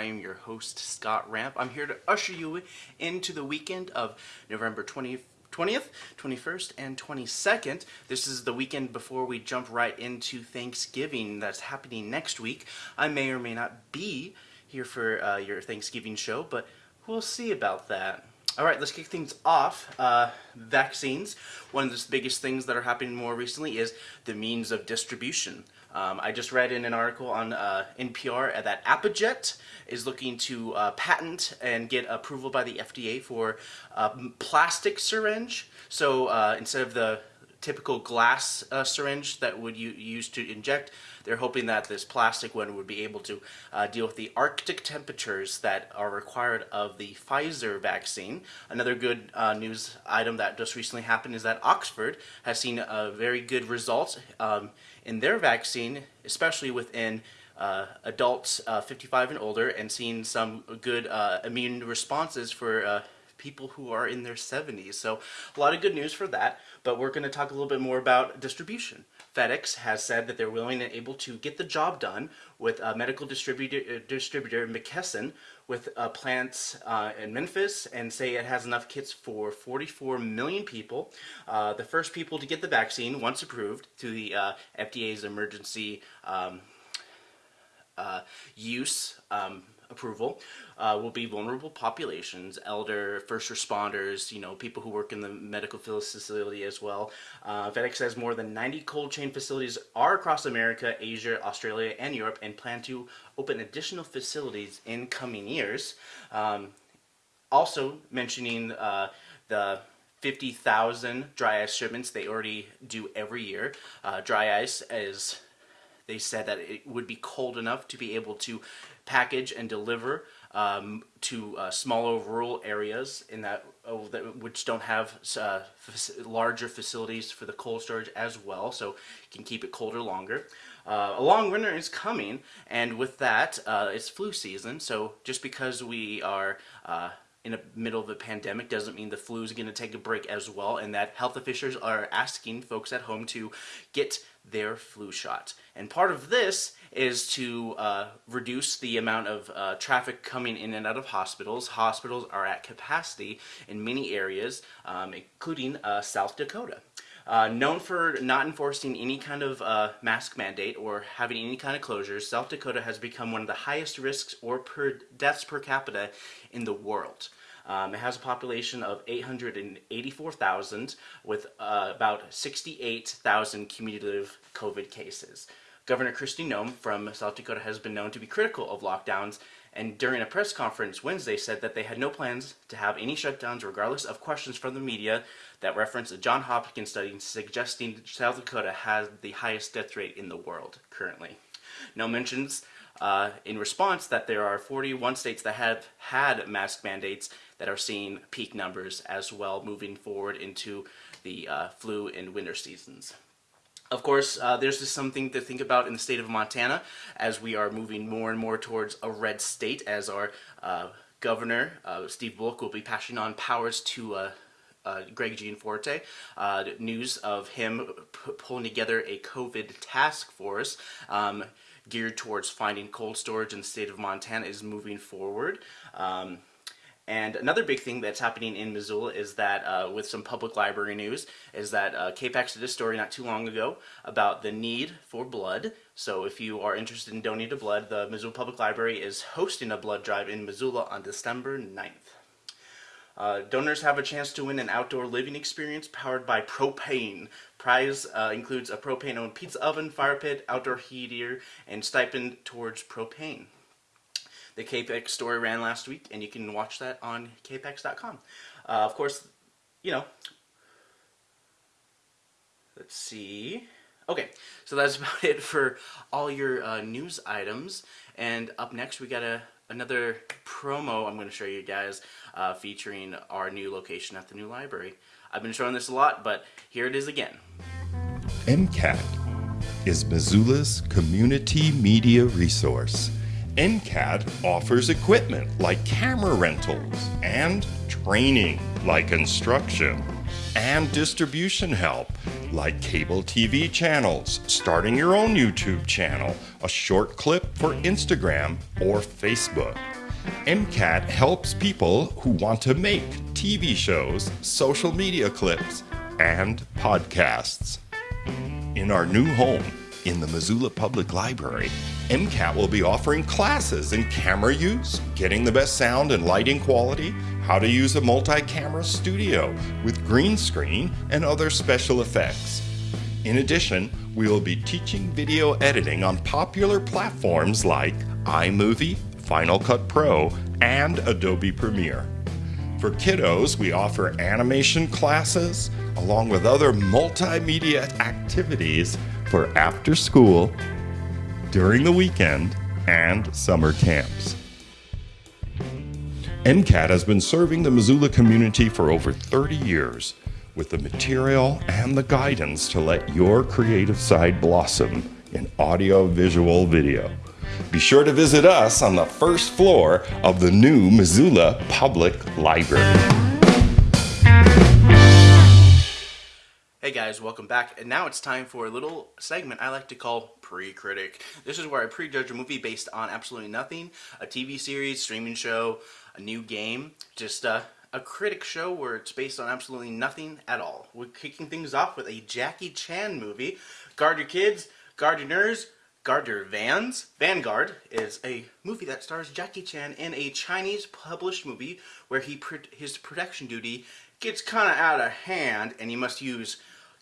I am your host, Scott Ramp. I'm here to usher you into the weekend of November 20th. 20th, 21st, and 22nd. This is the weekend before we jump right into Thanksgiving that's happening next week. I may or may not be here for uh, your Thanksgiving show, but we'll see about that. All right, let's kick things off. Uh, vaccines. One of the biggest things that are happening more recently is the means of distribution. Um, I just read in an article on uh, NPR that ApiJect is looking to uh, patent and get approval by the FDA for a plastic syringe. So uh, instead of the typical glass uh, syringe that would you use to inject. They're hoping that this plastic one would be able to uh, deal with the Arctic temperatures that are required of the Pfizer vaccine. Another good uh, news item that just recently happened is that Oxford has seen a very good results um, in their vaccine, especially within uh, adults uh, 55 and older, and seeing some good uh, immune responses for uh, people who are in their 70s. So a lot of good news for that, but we're going to talk a little bit more about distribution. FedEx has said that they're willing and able to get the job done with a medical distributor, uh, distributor McKesson with uh, plants uh, in Memphis and say it has enough kits for 44 million people. Uh, the first people to get the vaccine, once approved, through the uh, FDA's emergency um, uh, use um, approval uh, will be vulnerable populations, elder, first responders, you know, people who work in the medical facility as well. Uh, FedEx says more than 90 cold chain facilities are across America, Asia, Australia, and Europe and plan to open additional facilities in coming years. Um, also mentioning uh, the 50,000 dry ice shipments they already do every year. Uh, dry ice is they said that it would be cold enough to be able to package and deliver um, to uh, smaller rural areas in that, oh, that which don't have uh, larger facilities for the cold storage as well, so you can keep it colder longer. Uh, a long winter is coming, and with that, uh, it's flu season. So just because we are uh, in the middle of a pandemic doesn't mean the flu is going to take a break as well and that health officials are asking folks at home to get their flu shot. And part of this is to uh, reduce the amount of uh, traffic coming in and out of hospitals. Hospitals are at capacity in many areas, um, including uh, South Dakota. Uh, known for not enforcing any kind of uh, mask mandate or having any kind of closures, South Dakota has become one of the highest risks or per deaths per capita in the world. Um, it has a population of 884,000 with uh, about 68,000 cumulative COVID cases. Governor Kristi Noem from South Dakota has been known to be critical of lockdowns and during a press conference Wednesday said that they had no plans to have any shutdowns regardless of questions from the media that reference a John Hopkins study suggesting South Dakota has the highest death rate in the world currently. Noem mentions uh, in response that there are 41 states that have had mask mandates that are seeing peak numbers as well moving forward into the uh, flu and winter seasons. Of course, uh, there's just something to think about in the state of Montana as we are moving more and more towards a red state as our uh, governor, uh, Steve Bullock, will be passing on powers to uh, uh, Greg Gianforte. Uh, news of him pulling together a COVID task force um, geared towards finding cold storage in the state of Montana is moving forward. Um, and another big thing that's happening in Missoula is that, uh, with some public library news, is that uh, KPAX did a story not too long ago about the need for blood. So if you are interested in donating blood, the Missoula Public Library is hosting a blood drive in Missoula on December 9th. Uh, donors have a chance to win an outdoor living experience powered by propane. Prize uh, includes a propane-owned pizza oven, fire pit, outdoor heater, and stipend towards propane. The KPAX story ran last week, and you can watch that on kpax.com. Uh, of course, you know, let's see. Okay, so that's about it for all your uh, news items. And up next, we got a another promo I'm going to show you guys uh, featuring our new location at the new library. I've been showing this a lot, but here it is again. MCAT is Missoula's community media resource MCAT offers equipment like camera rentals and training like instruction and distribution help like cable TV channels, starting your own YouTube channel, a short clip for Instagram or Facebook. MCAT helps people who want to make TV shows, social media clips, and podcasts. In our new home, in the Missoula Public Library, MCAT will be offering classes in camera use, getting the best sound and lighting quality, how to use a multi camera studio with green screen and other special effects. In addition, we will be teaching video editing on popular platforms like iMovie, Final Cut Pro, and Adobe Premiere. For kiddos, we offer animation classes along with other multimedia activities for after school, during the weekend, and summer camps. MCAT has been serving the Missoula community for over 30 years with the material and the guidance to let your creative side blossom in audio, visual, video. Be sure to visit us on the first floor of the new Missoula Public Library. Hey guys, welcome back. And now it's time for a little segment I like to call Pre-Critic. This is where I prejudge a movie based on absolutely nothing, a TV series, streaming show, a new game, just uh, a critic show where it's based on absolutely nothing at all. We're kicking things off with a Jackie Chan movie. Guard your kids, guard your nerds, guard your vans. Vanguard is a movie that stars Jackie Chan in a Chinese published movie where he his protection duty gets kind of out of hand and he must use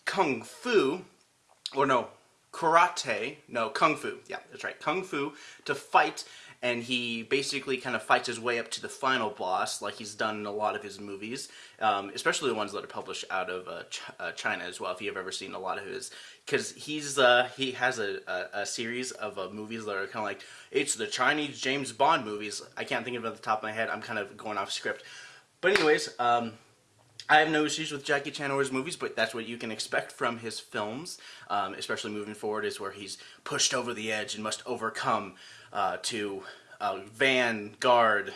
kung fu, or no, karate, no, kung fu, yeah, that's right, kung fu, to fight, and he basically kind of fights his way up to the final boss, like he's done in a lot of his movies, um, especially the ones that are published out of uh, Ch uh, China as well, if you've ever seen a lot of his, because he's, uh, he has a, a, a series of uh, movies that are kind of like, it's the Chinese James Bond movies, I can't think of it at the top of my head, I'm kind of going off script, but anyways, um, I have no issues with Jackie Chan or his movies, but that's what you can expect from his films, um, especially moving forward, is where he's pushed over the edge and must overcome uh, to uh, vanguard.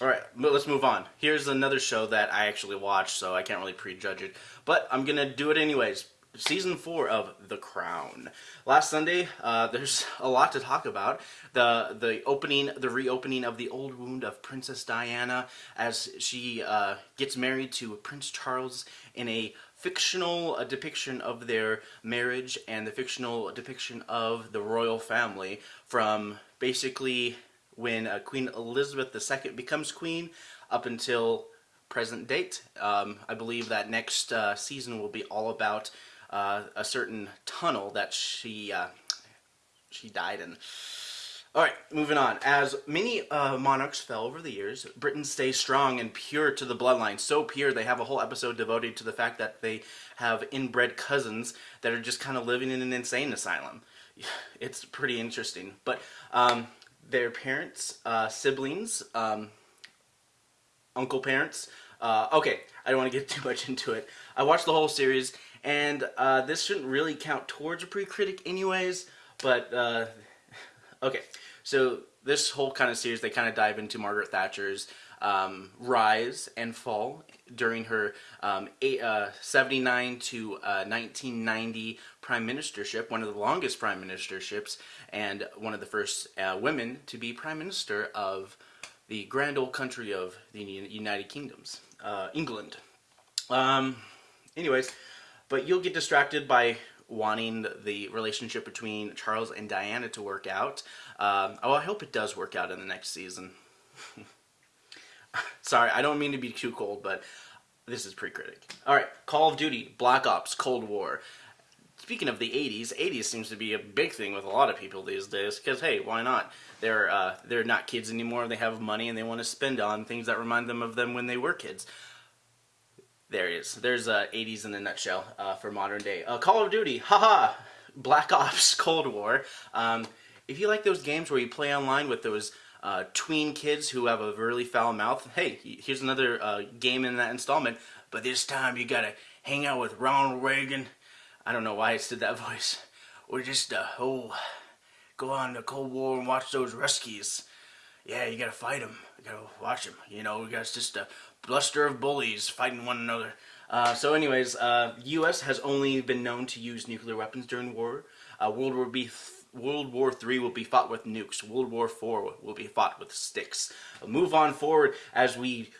Alright, let's move on. Here's another show that I actually watched, so I can't really prejudge it, but I'm to do it anyways season four of The Crown. Last Sunday, uh, there's a lot to talk about. The the opening, the reopening of the old wound of Princess Diana as she uh, gets married to Prince Charles in a fictional uh, depiction of their marriage and the fictional depiction of the royal family from basically when uh, Queen Elizabeth II becomes queen up until present date. Um, I believe that next uh, season will be all about uh, a certain tunnel that she uh, she died in. All right, moving on. As many uh, monarchs fell over the years, Britain stays strong and pure to the bloodline. So pure, they have a whole episode devoted to the fact that they have inbred cousins that are just kind of living in an insane asylum. It's pretty interesting. But um, their parents, uh, siblings, um, uncle parents. Uh, okay, I don't want to get too much into it. I watched the whole series and uh, this shouldn't really count towards a pre-critic anyways, but uh, okay. So this whole kind of series, they kind of dive into Margaret Thatcher's um, rise and fall during her um, eight, uh, 79 to 1990 uh, prime ministership, one of the longest prime ministerships, and one of the first uh, women to be prime minister of the grand old country of the United Kingdoms, uh, England. Um, anyways, but you'll get distracted by wanting the relationship between Charles and Diana to work out. Um, oh, I hope it does work out in the next season. Sorry, I don't mean to be too cold, but this is pre-critic. Alright, Call of Duty, Black Ops, Cold War. Speaking of the 80s, 80s seems to be a big thing with a lot of people these days, because hey, why not? They're, uh, they're not kids anymore, they have money, and they want to spend on things that remind them of them when they were kids. There it is. There's uh, 80s in a nutshell uh, for modern day. Uh, Call of Duty, haha, Black Ops, Cold War. Um, if you like those games where you play online with those uh, tween kids who have a really foul mouth, hey, here's another uh, game in that installment. But this time you gotta hang out with Ronald Reagan. I don't know why I did that voice. Or just, uh, oh, go on to Cold War and watch those Ruskies. Yeah, you gotta fight them. You gotta watch them. You know, we got just a bluster of bullies fighting one another. Uh, so anyways, uh, U.S. has only been known to use nuclear weapons during war. Uh, World War World War Three will be fought with nukes. World War IV will be fought with sticks. Move on forward as we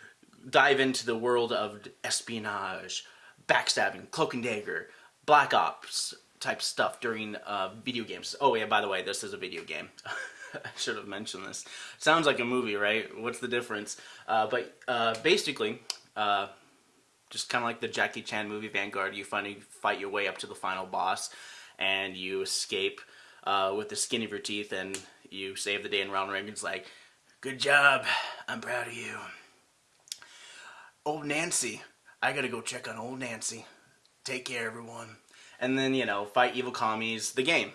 dive into the world of espionage, backstabbing, cloak and dagger, black ops type stuff during uh, video games. Oh yeah, by the way, this is a video game. I should have mentioned this. Sounds like a movie, right? What's the difference? Uh, but uh, basically, uh, just kind of like the Jackie Chan movie Vanguard, you finally fight your way up to the final boss, and you escape uh, with the skin of your teeth, and you save the day. And Ronald Reagan's like, "Good job, I'm proud of you." Old Nancy, I gotta go check on old Nancy. Take care, everyone. And then you know, fight evil commies. The game.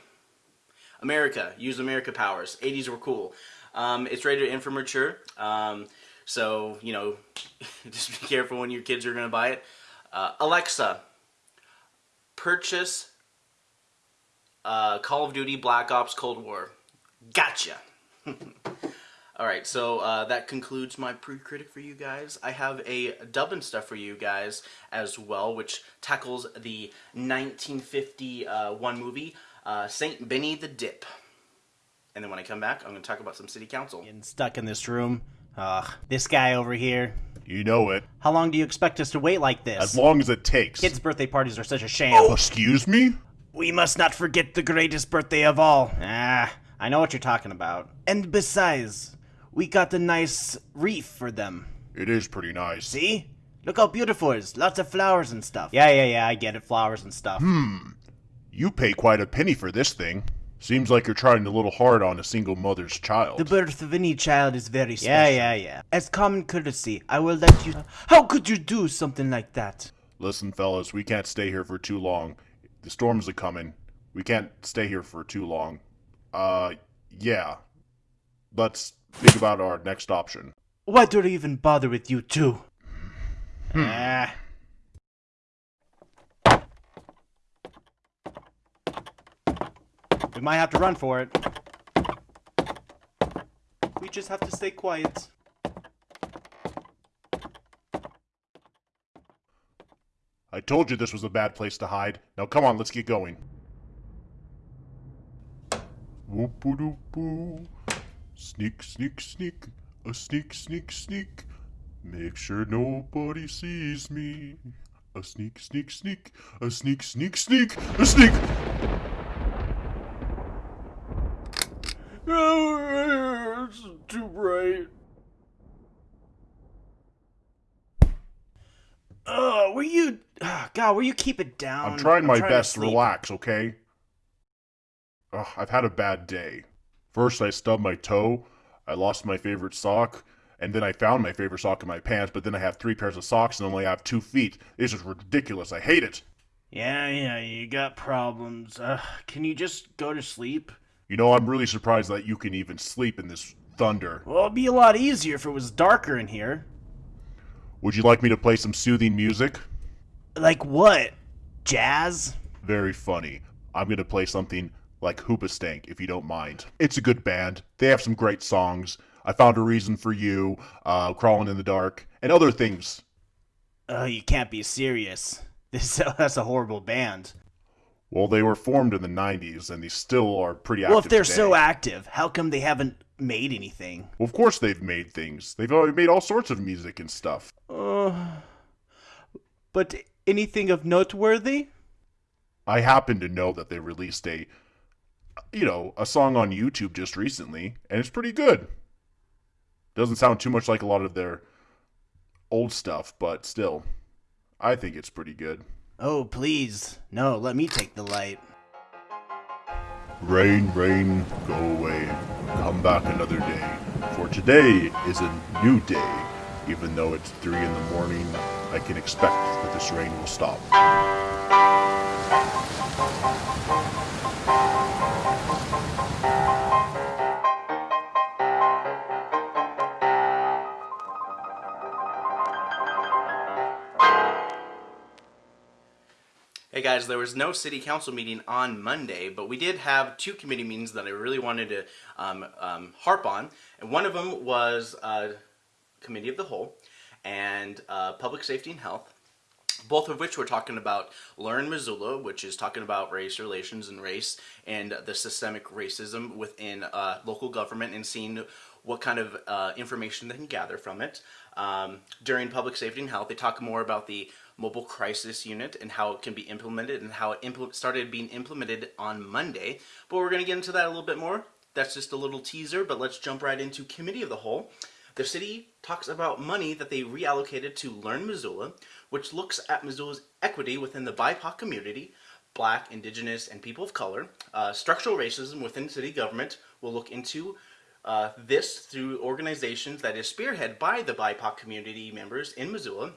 America, use America powers. 80s were cool. Um, it's rated M for mature. Um, so, you know, just be careful when your kids are going to buy it. Uh, Alexa, purchase uh, Call of Duty Black Ops Cold War. Gotcha. All right, so uh, that concludes my pre-critic for you guys. I have a dubbing stuff for you guys as well, which tackles the 1951 movie uh, Saint Benny the Dip. And then when I come back, I'm going to talk about some city council. Getting stuck in this room. Ugh, this guy over here. You know it. How long do you expect us to wait like this? As long as it takes. Kids' birthday parties are such a sham. Oh, excuse me? We must not forget the greatest birthday of all. Ah, I know what you're talking about. And besides, we got a nice wreath for them. It is pretty nice. See? Look how beautiful it is. Lots of flowers and stuff. Yeah, yeah, yeah, I get it. Flowers and stuff. You pay quite a penny for this thing. Seems like you're trying a little hard on a single mother's child. The birth of any child is very special. Yeah, yeah, yeah. As common courtesy, I will let you. How could you do something like that? Listen, fellas, we can't stay here for too long. The storms are coming. We can't stay here for too long. Uh, yeah. Let's think about our next option. Why do I even bother with you two? Ah. Might have to run for it. We just have to stay quiet. I told you this was a bad place to hide. Now come on, let's get going. Sneak, sneak, sneak. A sneak, sneak, sneak. Make sure nobody sees me. A sneak, sneak, sneak. A sneak, sneak, sneak. A sneak. Oh, it's too bright. Were you? God, will you keep it down? I'm trying my to best to sleep. relax, okay? Ugh, I've had a bad day. First, I stubbed my toe, I lost my favorite sock, and then I found my favorite sock in my pants, but then I have three pairs of socks and only have two feet. This is ridiculous. I hate it. Yeah, yeah, you got problems. Uh, can you just go to sleep? You know, I'm really surprised that you can even sleep in this thunder. Well, it'd be a lot easier if it was darker in here. Would you like me to play some soothing music? Like what? Jazz? Very funny. I'm gonna play something like Hoobastank, if you don't mind. It's a good band. They have some great songs. I found a reason for you, uh, crawling in the dark, and other things. Oh, you can't be serious. This that's a horrible band. Well, they were formed in the '90s, and they still are pretty active. Well, if they're today. so active, how come they haven't made anything? well, of course they've made things. They've already made all sorts of music and stuff. Uh, but anything of noteworthy? I happen to know that they released a, you know, a song on YouTube just recently, and it's pretty good. Doesn't sound too much like a lot of their old stuff, but still, I think it's pretty good. Oh, please. No, let me take the light. Rain, rain, go away. Come back another day. For today is a new day. Even though it's 3 in the morning, I can expect that this rain will stop. Guys, there was no city council meeting on Monday, but we did have two committee meetings that I really wanted to um, um, harp on. And one of them was uh, Committee of the Whole and uh, Public Safety and Health. both of which we're talking about Learn Missoula, which is talking about race relations and race and the systemic racism within uh, local government and seeing what kind of uh, information they can gather from it. Um, during public safety and health, they talk more about the mobile crisis unit and how it can be implemented and how it impl- started being implemented on Monday. But we're going to get into that a little bit more. That's just a little teaser, but let's jump right into committee of the whole. The city talks about money that they reallocated to Learn Missoula, which looks at Missoula's equity within the BIPOC community, Black, Indigenous, and people of color. Uh, structural racism within city government will look into uh, this through organizations that is spearheaded by the BIPOC community members in Missoula.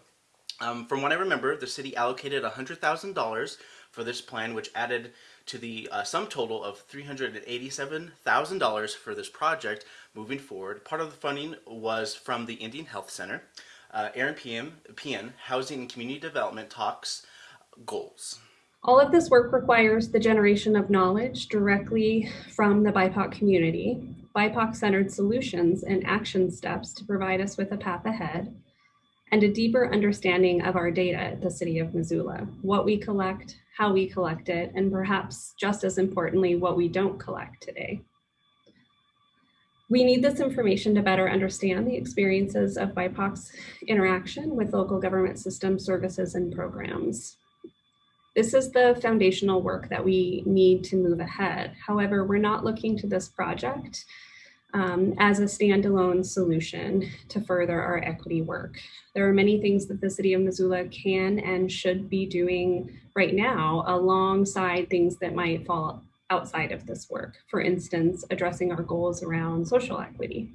Um, from what I remember, the city allocated $100,000 for this plan, which added to the uh, sum total of $387,000 for this project moving forward. Part of the funding was from the Indian Health Center. Uh, Aaron PM, PN, Housing and Community Development talks goals. All of this work requires the generation of knowledge directly from the BIPOC community, BIPOC centered solutions and action steps to provide us with a path ahead, and a deeper understanding of our data at the City of Missoula, what we collect, how we collect it, and perhaps just as importantly, what we don't collect today. We need this information to better understand the experiences of BIPOC's interaction with local government systems, services, and programs. This is the foundational work that we need to move ahead. However, we're not looking to this project um, as a standalone solution to further our equity work. There are many things that the City of Missoula can and should be doing right now alongside things that might fall outside of this work. For instance, addressing our goals around social equity.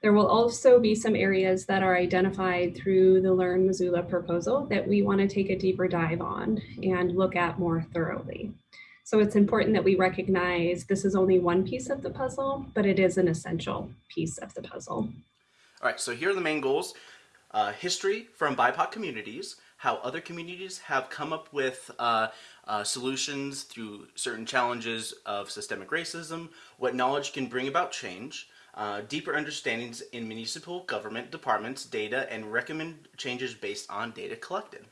There will also be some areas that are identified through the Learn Missoula proposal that we want to take a deeper dive on and look at more thoroughly. So it's important that we recognize this is only one piece of the puzzle, but it is an essential piece of the puzzle. All right, so here are the main goals. Uh, history from BIPOC communities, how other communities have come up with uh, uh, solutions through certain challenges of systemic racism, what knowledge can bring about change, uh, deeper understandings in municipal government departments, data, and recommend changes based on data collected.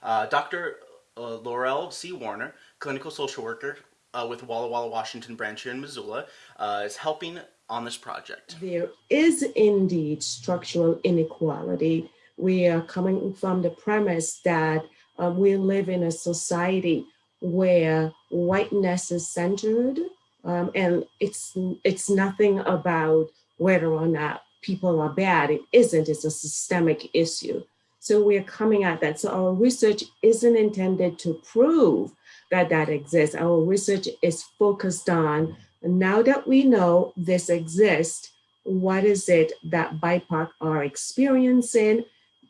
Uh, Dr. Uh, Laurel C. Warner, clinical social worker uh, with Walla Walla, Washington branch here in Missoula, uh, is helping on this project. There is indeed structural inequality. We are coming from the premise that um, we live in a society where whiteness is centered um, and it's it's nothing about whether or not people are bad. It isn't. It's a systemic issue. So we're coming at that. So our research isn't intended to prove that that exists. Our research is focused on now that we know this exists, what is it that BIPOC are experiencing,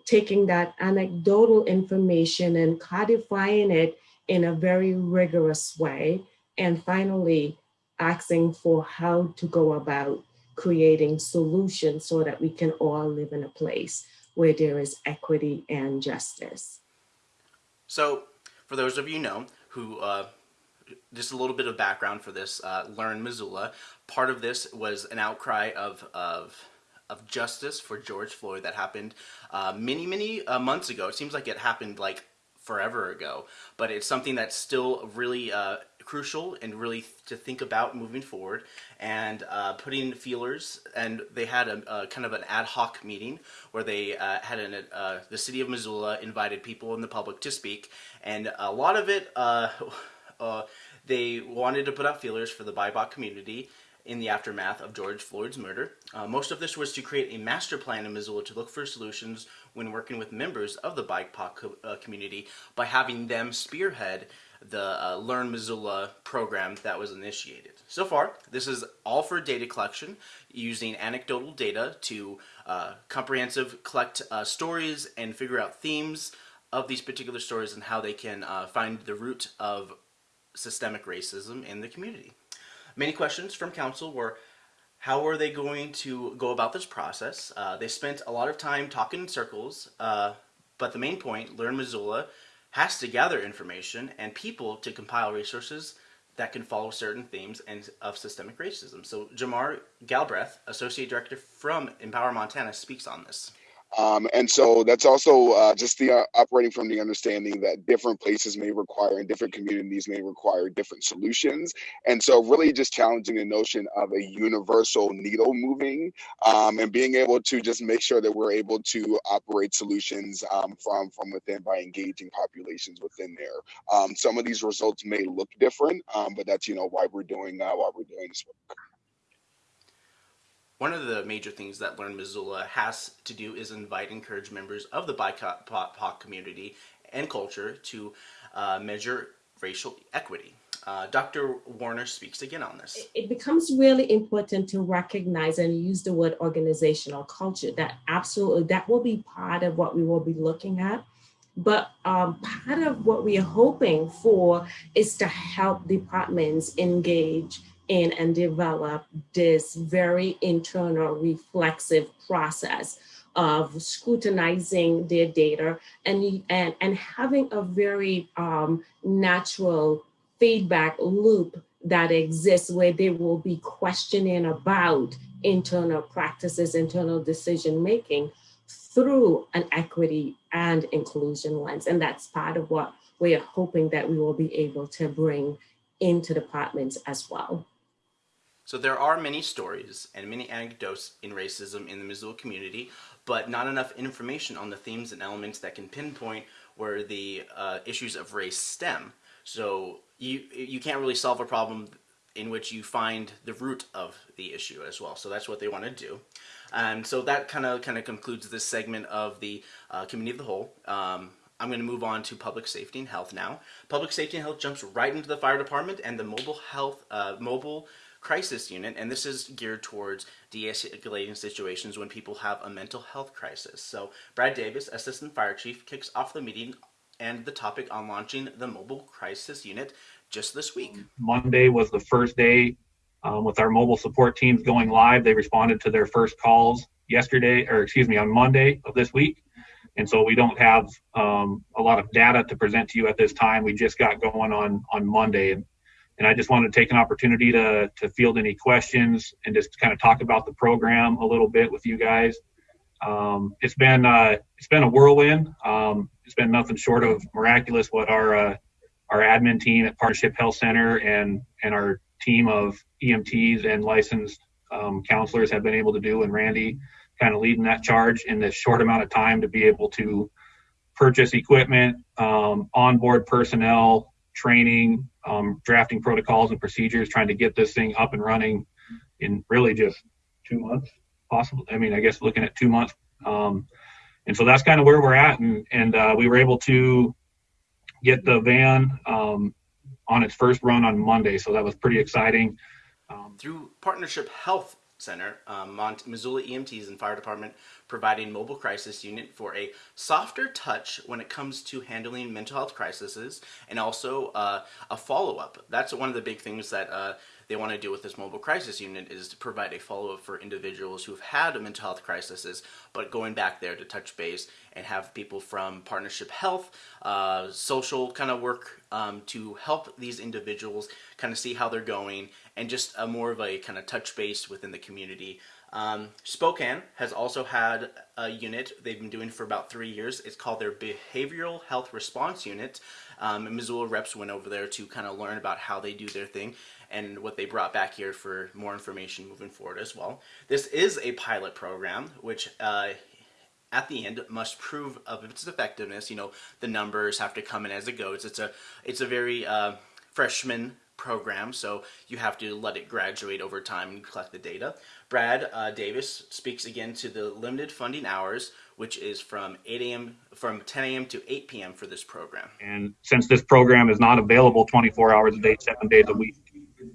taking that anecdotal information and codifying it in a very rigorous way, and finally asking for how to go about creating solutions so that we can all live in a place where there is equity and justice. So, for those of you know who, uh, just a little bit of background for this, uh, Learn Missoula. Part of this was an outcry of of of justice for George Floyd that happened uh, many many uh, months ago. It seems like it happened like forever ago, but it's something that's still really uh, crucial and really to think about moving forward and uh, putting feelers and they had a, a, kind of an ad hoc meeting where they uh, had an, uh, the city of Missoula invited people in the public to speak and a lot of it uh, uh, they wanted to put out feelers for the BIPOC community in the aftermath of George Floyd's murder. Uh, most of this was to create a master plan in Missoula to look for solutions when working with members of the BIPOC co uh, community by having them spearhead the uh, Learn Missoula program that was initiated. So far, this is all for data collection using anecdotal data to uh, comprehensive collect uh, stories and figure out themes of these particular stories and how they can uh, find the root of systemic racism in the community. Many questions from council were how are they going to go about this process? Uh, they spent a lot of time talking in circles, uh, but the main point, Learn Missoula, has to gather information and people to compile resources that can follow certain themes and of systemic racism. So Jamar Galbraith, Associate Director from Empower Montana, speaks on this. Um, and so that's also uh, just the uh, operating from the understanding that different places may require and different communities may require different solutions. And so really just challenging the notion of a universal needle moving um, and being able to just make sure that we're able to operate solutions um, from, from within by engaging populations within there. Um, some of these results may look different, um, but that's, you know, why we're doing, uh, why we're doing this work. One of the major things that Learn Missoula has to do is invite and encourage members of the BIPOC community and culture to uh, measure racial equity. Uh, Dr. Warner speaks again on this. It becomes really important to recognize and use the word organizational culture. That absolutely, that will be part of what we will be looking at. But um, part of what we are hoping for is to help departments engage in and develop this very internal reflexive process of scrutinizing their data and, and, and having a very um, natural feedback loop that exists where they will be questioning about internal practices, internal decision making through an equity and inclusion lens. And that's part of what we are hoping that we will be able to bring into departments as well. So there are many stories and many anecdotes in racism in the Missoula community, but not enough information on the themes and elements that can pinpoint where the uh, issues of race stem. So you you can't really solve a problem in which you find the root of the issue as well. So that's what they want to do. And so that kind of kind of concludes this segment of the uh, community of the whole. Um, I'm going to move on to public safety and health now. Public safety and health jumps right into the fire department and the mobile health uh, mobile crisis unit, and this is geared towards de-escalating situations when people have a mental health crisis. So Brad Davis, Assistant Fire Chief, kicks off the meeting and the topic on launching the mobile crisis unit just this week. Monday was the first day um, with our mobile support teams going live. They responded to their first calls yesterday, or excuse me, on Monday of this week. And so we don't have um, a lot of data to present to you at this time. We just got going on on Monday, and I just wanted to take an opportunity to, to field any questions and just kind of talk about the program a little bit with you guys. Um, it's been uh, it's been a whirlwind. Um, it's been nothing short of miraculous what our uh, our admin team at Partnership Health Center and and our team of EMTs and licensed um, counselors have been able to do, and Randy kind of leading that charge in this short amount of time to be able to purchase equipment, um, onboard personnel, training, um, drafting protocols and procedures, trying to get this thing up and running in really just two months, possibly. I mean, I guess looking at two months. Um, and so that's kind of where we're at. And, and uh, we were able to get the van um, on its first run on Monday. So that was pretty exciting. Um, Through Partnership Health Center, um, Mont- Missoula EMTs and Fire Department providing mobile crisis unit for a softer touch when it comes to handling mental health crises and also uh, a follow-up. That's one of the big things that uh, they want to do with this mobile crisis unit is to provide a follow-up for individuals who've had a mental health crises, but going back there to touch base and have people from partnership health, uh, social kind of work um, to help these individuals kind of see how they're going and just a more of a kind of touch base within the community. Um, Spokane has also had a unit they've been doing for about three years. It's called their Behavioral Health Response Unit. Um, Missoula reps went over there to kind of learn about how they do their thing and what they brought back here for more information moving forward as well. This is a pilot program, which uh, at the end must prove of its effectiveness. You know, the numbers have to come in as it goes. It's a it's a very uh, freshman program, so you have to let it graduate over time and collect the data. Brad uh, Davis speaks again to the limited funding hours, which is from 8 a.m. from 10 a.m. to 8 p.m. for this program. And since this program is not available 24 hours a day, seven days a week,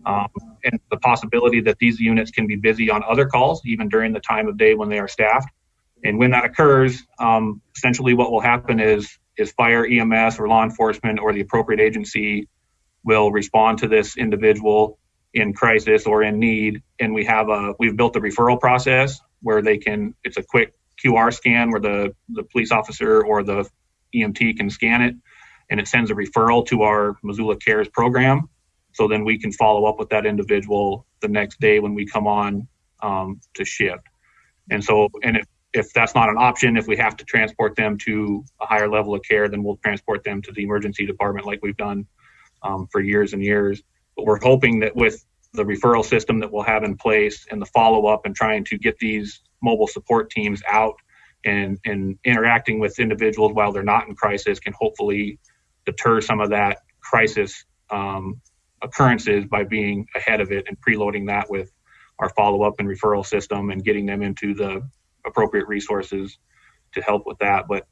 um, and the possibility that these units can be busy on other calls, even during the time of day when they are staffed. And when that occurs, um, essentially what will happen is is fire, EMS, or law enforcement, or the appropriate agency will respond to this individual in crisis or in need. And we have a we've built a referral process where they can it's a quick QR scan where the the police officer or the EMT can scan it, and it sends a referral to our Missoula Cares program so then we can follow up with that individual the next day when we come on um, to shift. And so, and if if that's not an option, if we have to transport them to a higher level of care, then we'll transport them to the emergency department like we've done um, for years and years. But we're hoping that with the referral system that we'll have in place and the follow up and trying to get these mobile support teams out and, and interacting with individuals while they're not in crisis can hopefully deter some of that crisis um, occurrences by being ahead of it and preloading that with our follow up and referral system and getting them into the appropriate resources to help with that. But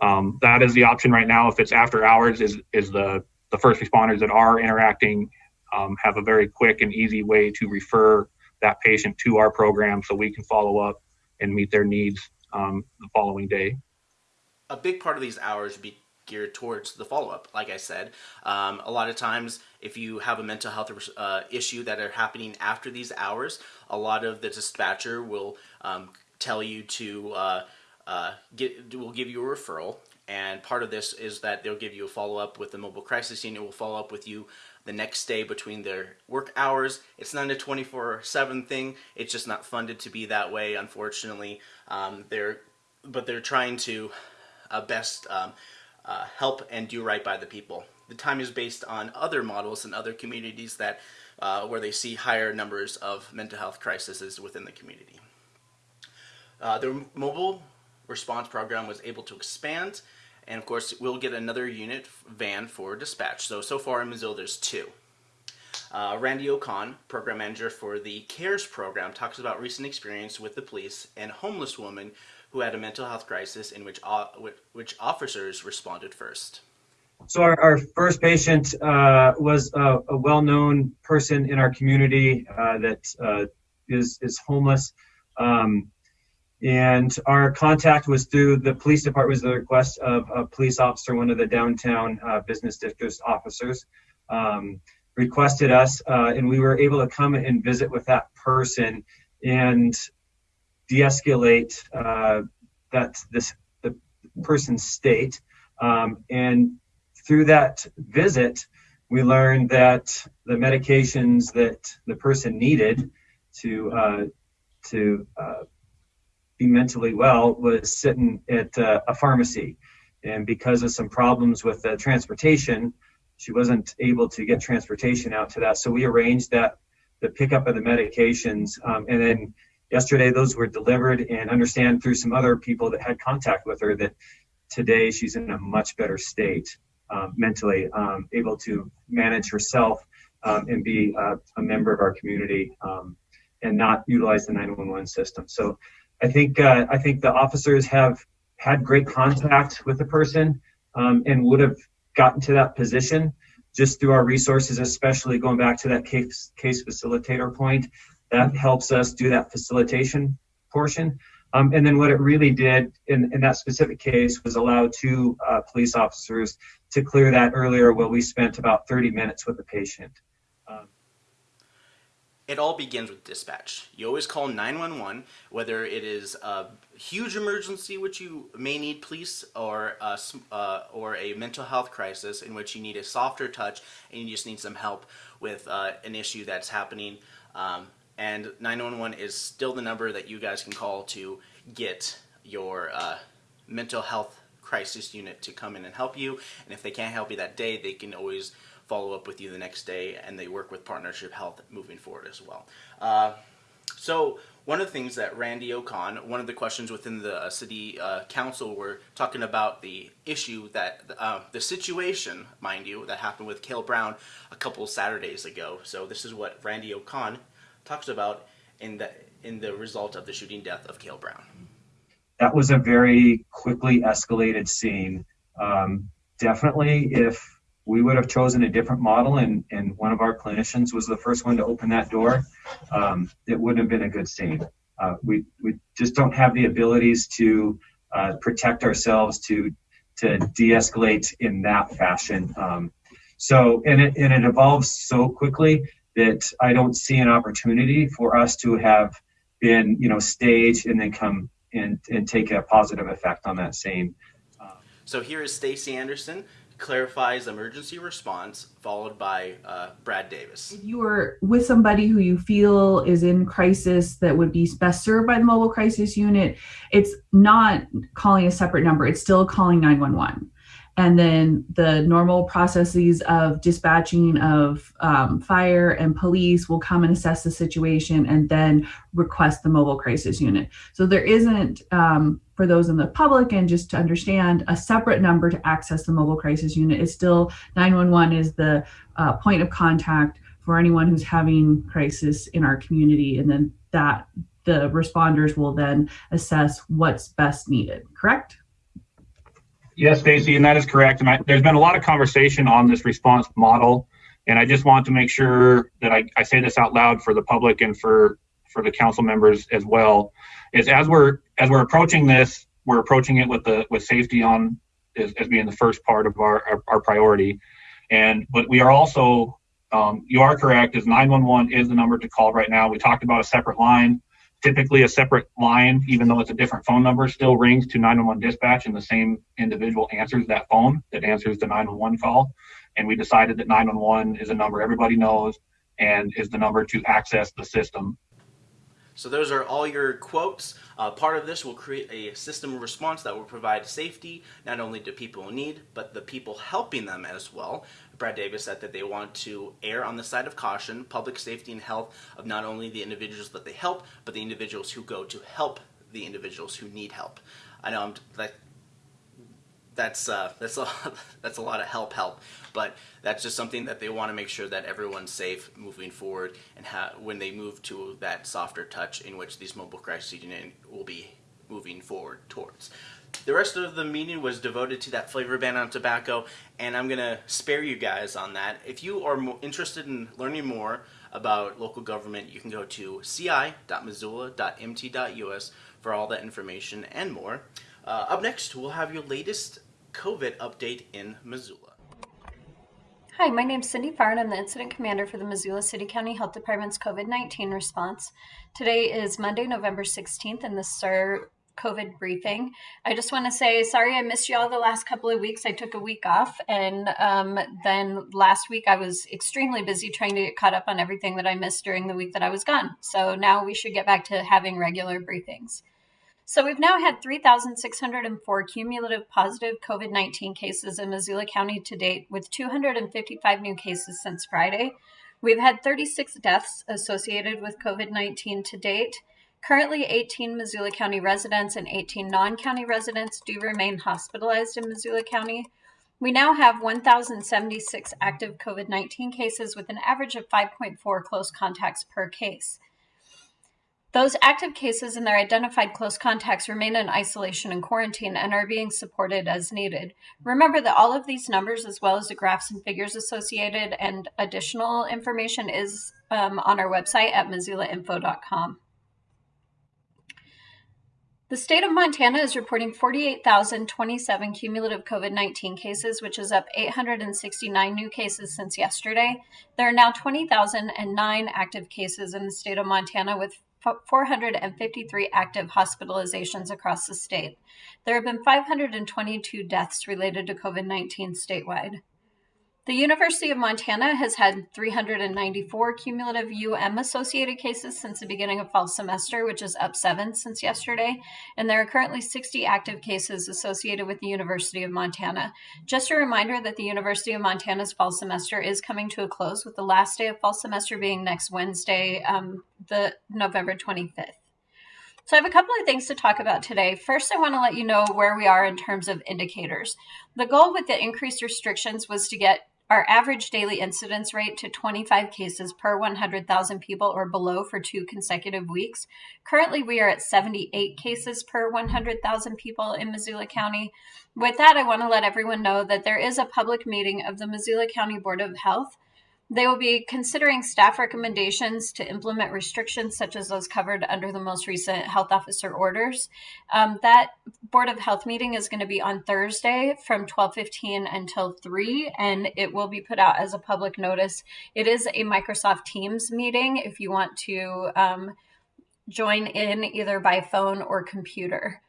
um, that is the option right now. If it's after hours, is is the the first responders that are interacting um, have a very quick and easy way to refer that patient to our program so we can follow up and meet their needs um, the following day. A big part of these hours would be geared towards the follow-up like i said um, a lot of times if you have a mental health uh, issue that are happening after these hours a lot of the dispatcher will um, tell you to uh, uh, get will give you a referral and part of this is that they'll give you a follow-up with the mobile crisis unit. Will follow up with you the next day between their work hours. It's not a 24-7 thing. It's just not funded to be that way unfortunately. Um, they're but they're trying to uh, best um, uh, help and do right by the people. The time is based on other models and other communities that uh, where they see higher numbers of mental health crises within the community. Uh, the mobile response program was able to expand, and of course, we'll get another unit van for dispatch. So, so far in Missoula, there's two. Uh, Randy O'Con, program manager for the CARES program, talks about recent experience with the police and homeless woman who had a mental health crisis in which, uh, which officers responded first. So our, our first patient uh, was a, a, well-known person in our community uh, that uh, is is homeless. Um, and our contact was through the police department was the request of a police officer one of the downtown uh, business district officers um, requested us uh, and we were able to come and visit with that person and de-escalate uh, that this the person's state. Um, and through that visit we learned that the medications that the person needed to uh, to uh, be mentally well was sitting at uh, a pharmacy. And because of some problems with the transportation, she wasn't able to get transportation out to that. So we arranged that the pickup of the medications. Um, and then yesterday, those were delivered and understand through some other people that had contact with her that today she's in a much better state um, mentally, um, able to manage herself um, and be uh, a member of our community um, and not utilize the 911 system. So I think uh, I think the officers have had great contact with the person um, and would have gotten to that position just through our resources, especially going back to that case case facilitator point. That helps us do that facilitation portion. Um, and then what it really did in, in that specific case was allow two uh, police officers to clear that earlier while we spent about 30 minutes with the patient. It all begins with dispatch. You always call 911, whether it is a huge emergency which you may need police or a, uh, or a mental health crisis in which you need a softer touch and you just need some help with uh, an issue that's happening. Um, and 911 is still the number that you guys can call to get your uh, mental health crisis unit to come in and help you. And if they can't help you that day, they can always follow up with you the next day, and they work with Partnership Health moving forward as well. Uh, so one of the things that Randy O'Con, one of the questions within the uh, city uh, council were talking about the issue that uh, the situation, mind you, that happened with Cale Brown a couple Saturdays ago. So this is what Randy O'Con talks about in the in the result of the shooting death of Cale Brown. That was a very quickly escalated scene. Um, definitely, if we would have chosen a different model and, and one of our clinicians was the first one to open that door, um, it wouldn't have been a good scene. Uh, we, we just don't have the abilities to uh, protect ourselves to to de-escalate in that fashion. Um, so and it and it evolves so quickly that I don't see an opportunity for us to have been you know staged and then come and and take a positive effect on that same. so here is Stacy Anderson clarifies emergency response, followed by uh, Brad Davis. If you are with somebody who you feel is in crisis that would be best served by the mobile crisis unit, it's not calling a separate number, it's still calling 911 and then the normal processes of dispatching of um, fire and police will come and assess the situation and then request the mobile crisis unit. So there isn't um, for those in the public and just to understand a separate number to access the mobile crisis unit. It's still 911 is the uh, point of contact for anyone who's having crisis in our community. And then that the responders will then assess what's best needed. Correct Yes, Stacy, and that is correct. And I, there's been a lot of conversation on this response model, and I just want to make sure that I, I say this out loud for the public and for for the council members as well. Is as we're as we're approaching this, we're approaching it with the with safety on as, as being the first part of our, our, our priority, and but we are also um, you are correct. Is 911 is the number to call right now. We talked about a separate line typically a separate line, even though it's a different phone number, still rings to 911 dispatch and the same individual answers that phone that answers the 911 call. And we decided that 911 is a number everybody knows and is the number to access the system. So those are all your quotes. Uh, part of this will create a system response that will provide safety not only to people in need, but the people helping them as well. Brad Davis said that they want to err on the side of caution, public safety and health of not only the individuals that they help, but the individuals who go to help the individuals who need help. I know I'm that's uh, that's a that's a lot of help help, but that's just something that they want to make sure that everyone's safe moving forward, and when they move to that softer touch in which these mobile crisis unit will be moving forward towards. The rest of the meeting was devoted to that flavor ban on tobacco, and I'm going to spare you guys on that. If you are interested in learning more about local government, you can go to ci.missoula.mt.us for all that information and more. Uh, up next, we'll have your latest COVID update in Missoula. Hi, my name is Cindy Farr, and I'm the Incident Commander for the Missoula City County Health Department's COVID 19 response. Today is Monday, November 16th, and this is our COVID briefing. I just want to say sorry I missed you all the last couple of weeks. I took a week off, and um, then last week I was extremely busy trying to get caught up on everything that I missed during the week that I was gone. So now we should get back to having regular briefings. So we've now had 3,604 cumulative positive COVID 19 cases in Missoula County to date, with 255 new cases since Friday. We've had 36 deaths associated with COVID 19 to date. Currently, 18 Missoula County residents and 18 non county residents do remain hospitalized in Missoula County. We now have 1,076 active COVID 19 cases with an average of 5.4 close contacts per case. Those active cases and their identified close contacts remain in isolation and quarantine and are being supported as needed. Remember that all of these numbers, as well as the graphs and figures associated and additional information, is um, on our website at missoulainfo.com. The state of Montana is reporting 48,027 cumulative COVID 19 cases, which is up 869 new cases since yesterday. There are now 20,009 active cases in the state of Montana, with 453 active hospitalizations across the state. There have been 522 deaths related to COVID 19 statewide. The University of Montana has had 394 cumulative UM associated cases since the beginning of fall semester, which is up seven since yesterday. And there are currently 60 active cases associated with the University of Montana. Just a reminder that the University of Montana's fall semester is coming to a close, with the last day of fall semester being next Wednesday, um, the November 25th. So I have a couple of things to talk about today. First, I want to let you know where we are in terms of indicators. The goal with the increased restrictions was to get our average daily incidence rate to 25 cases per 100,000 people or below for two consecutive weeks. Currently, we are at 78 cases per 100,000 people in Missoula County. With that, I want to let everyone know that there is a public meeting of the Missoula County Board of Health they will be considering staff recommendations to implement restrictions such as those covered under the most recent health officer orders. Um, that Board of Health meeting is going to be on Thursday from 12:15 until 3 and it will be put out as a public notice. It is a Microsoft Teams meeting if you want to um, join in either by phone or computer.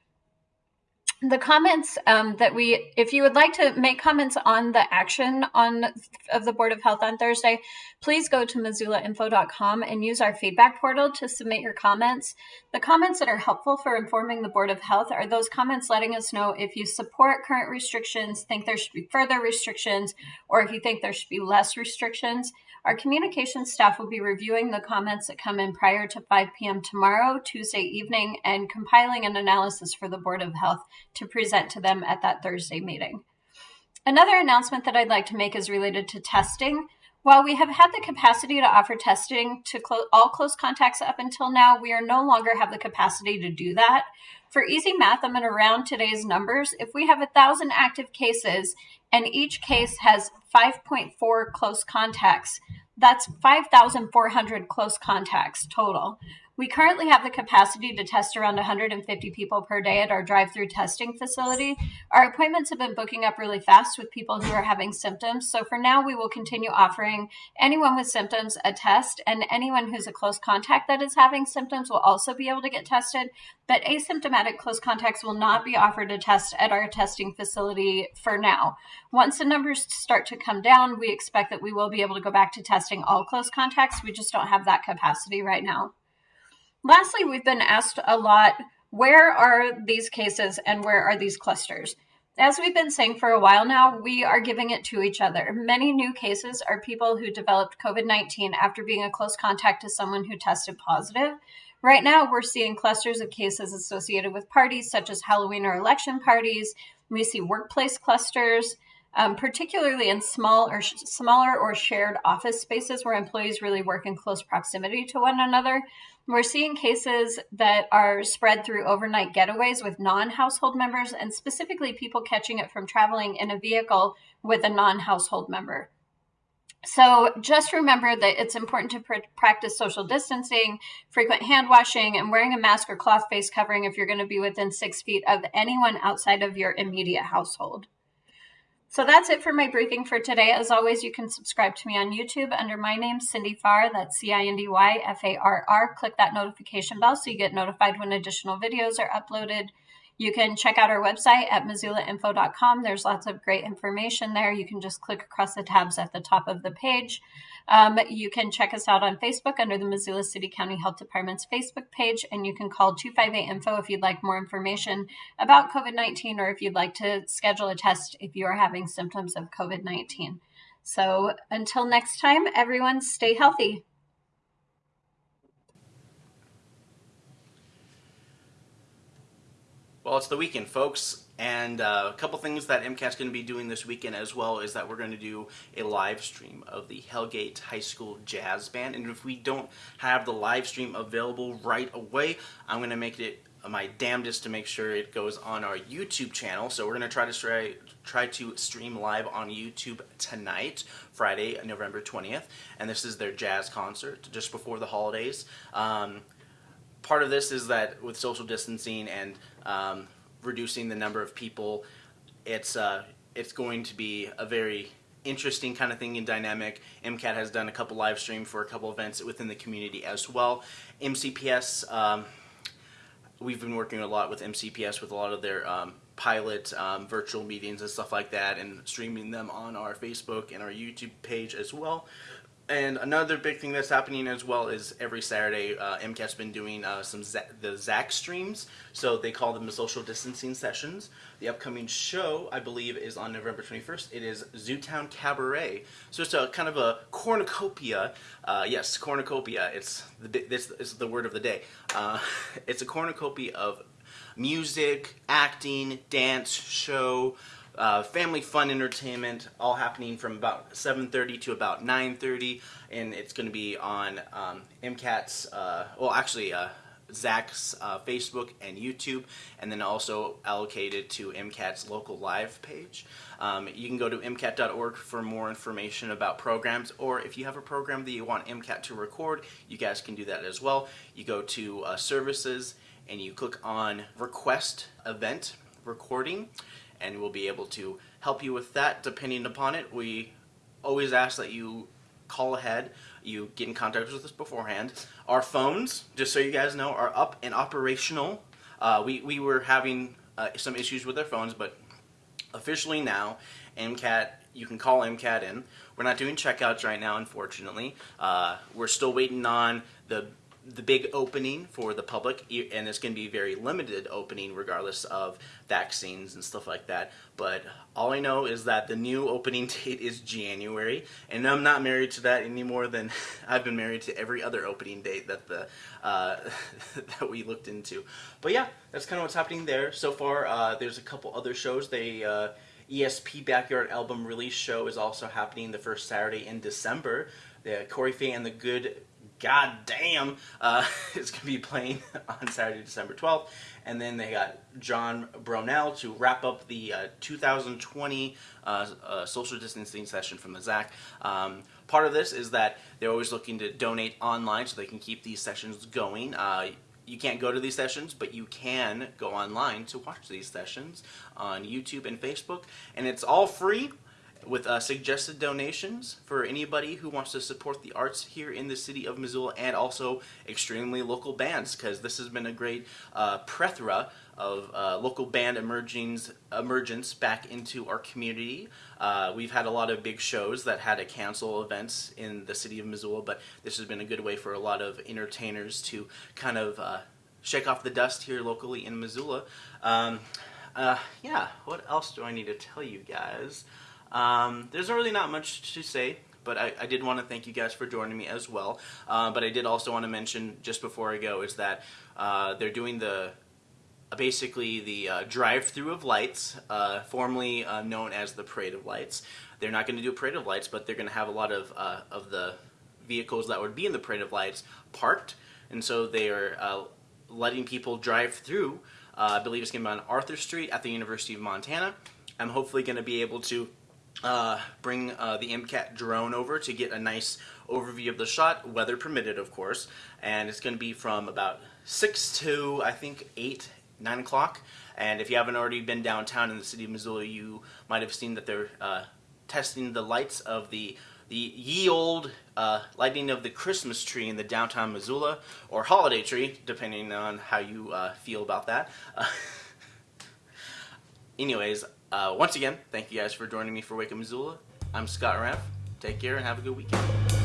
The comments um, that we if you would like to make comments on the action on of the board of health on thursday please go to missoulainfo.com and use our feedback portal to submit your comments. The comments that are helpful for informing the board of health are those comments letting us know if you support current restrictions think there should be further restrictions or if you think there should be less restrictions our communications staff will be reviewing the comments that come in prior to 5 p.m. tomorrow, Tuesday evening, and compiling an analysis for the Board of Health to present to them at that Thursday meeting. Another announcement that I'd like to make is related to testing. While we have had the capacity to offer testing to clo- all close contacts up until now, we are no longer have the capacity to do that. For easy math, I'm going to round today's numbers. If we have a thousand active cases and each case has 5.4 close contacts, that's 5,400 close contacts total. We currently have the capacity to test around 150 people per day at our drive through testing facility. Our appointments have been booking up really fast with people who are having symptoms. So for now, we will continue offering anyone with symptoms a test, and anyone who's a close contact that is having symptoms will also be able to get tested. But asymptomatic close contacts will not be offered a test at our testing facility for now. Once the numbers start to come down, we expect that we will be able to go back to testing all close contacts. We just don't have that capacity right now. Lastly, we've been asked a lot where are these cases and where are these clusters? As we've been saying for a while now, we are giving it to each other. Many new cases are people who developed COVID 19 after being a close contact to someone who tested positive. Right now, we're seeing clusters of cases associated with parties such as Halloween or election parties. We see workplace clusters, um, particularly in small or smaller or shared office spaces where employees really work in close proximity to one another. We're seeing cases that are spread through overnight getaways with non household members, and specifically people catching it from traveling in a vehicle with a non household member. So just remember that it's important to pr- practice social distancing, frequent hand washing, and wearing a mask or cloth face covering if you're going to be within six feet of anyone outside of your immediate household. So that's it for my briefing for today. As always, you can subscribe to me on YouTube under my name, Cindy Farr. That's C I N D Y F A R R. Click that notification bell so you get notified when additional videos are uploaded. You can check out our website at missoulainfo.com. There's lots of great information there. You can just click across the tabs at the top of the page. Um, you can check us out on Facebook under the Missoula City County Health Department's Facebook page, and you can call 258 Info if you'd like more information about COVID 19 or if you'd like to schedule a test if you are having symptoms of COVID 19. So until next time, everyone stay healthy. Well, it's the weekend, folks, and uh, a couple things that MCAT's going to be doing this weekend as well is that we're going to do a live stream of the Hellgate High School Jazz Band. And if we don't have the live stream available right away, I'm going to make it my damnedest to make sure it goes on our YouTube channel. So we're going to try to try, try to stream live on YouTube tonight, Friday, November 20th. And this is their jazz concert just before the holidays. Um, part of this is that with social distancing and um, reducing the number of people, it's uh, it's going to be a very interesting kind of thing and dynamic. MCAT has done a couple live stream for a couple events within the community as well. MCPS, um, we've been working a lot with MCPS with a lot of their um, pilot um, virtual meetings and stuff like that and streaming them on our Facebook and our YouTube page as well. And another big thing that's happening as well is every Saturday, uh, MCAT's been doing uh, some Z- the ZAC streams. So they call them the social distancing sessions. The upcoming show, I believe, is on November 21st. It is Zootown Cabaret. So it's a kind of a cornucopia. Uh, yes, cornucopia. It's the this is the word of the day. Uh, it's a cornucopia of music, acting, dance, show uh, family fun entertainment, all happening from about 7:30 to about 9:30, and it's going to be on um, MCAT's. Uh, well, actually. Uh, ZAC's uh, Facebook and YouTube, and then also allocated to MCAT's local live page. Um, you can go to MCAT.org for more information about programs, or if you have a program that you want MCAT to record, you guys can do that as well. You go to uh, Services and you click on Request Event Recording and we'll be able to help you with that depending upon it. We always ask that you call ahead, you get in contact with us beforehand. Our phones, just so you guys know, are up and operational. Uh, we, we were having uh, some issues with their phones, but officially now, MCAT, you can call MCAT in. We're not doing checkouts right now, unfortunately. Uh, we're still waiting on the the big opening for the public, and it's going to be very limited opening, regardless of vaccines and stuff like that. But all I know is that the new opening date is January, and I'm not married to that any more than I've been married to every other opening date that the uh, that we looked into. But yeah, that's kind of what's happening there so far. Uh, there's a couple other shows. They uh, ESP Backyard Album Release Show is also happening the first Saturday in December. The Corey Fay and the Good God damn uh, is going to be playing on Saturday, December 12th. And then they got John Brownell to wrap up the uh, 2020 uh, uh, social distancing session from the ZAC. Um, part of this is that they're always looking to donate online so they can keep these sessions going. Uh, you can't go to these sessions, but you can go online to watch these sessions on YouTube and Facebook. And it's all free with uh, suggested donations for anybody who wants to support the arts here in the city of Missoula and also extremely local bands because this has been a great uh, plethora of uh, local band emergings, emergence back into our community. Uh, we've had a lot of big shows that had to cancel events in the city of Missoula, but this has been a good way for a lot of entertainers to kind of uh, shake off the dust here locally in Missoula. Um, uh, yeah, what else do I need to tell you guys? Um, there's really not much to say, but I, I did want to thank you guys for joining me as well. Uh, but I did also want to mention just before I go is that uh, they're doing the uh, basically the uh, drive-through of lights, uh, formerly uh, known as the Parade of Lights. They're not going to do a Parade of Lights, but they're going to have a lot of of the vehicles that would be in the Parade of Lights parked, and so they are letting people drive through. I believe it's going to be on Arthur Street at the University of Montana. I'm hopefully going to be able to uh, bring uh, the MCAT drone over to get a nice overview of the shot, weather permitted, of course. And it's going to be from about 6 to, I think, 8, 9 o'clock. And if you haven't already been downtown in the city of Missoula, you might have seen that they're uh, testing the lights of the the ye old uh, lighting of the Christmas tree in the downtown Missoula, or holiday tree, depending on how you uh, feel about that. anyways, uh, once again, thank you guys for joining me for Wake Up Missoula. I'm Scott Raff. Take care and have a good weekend.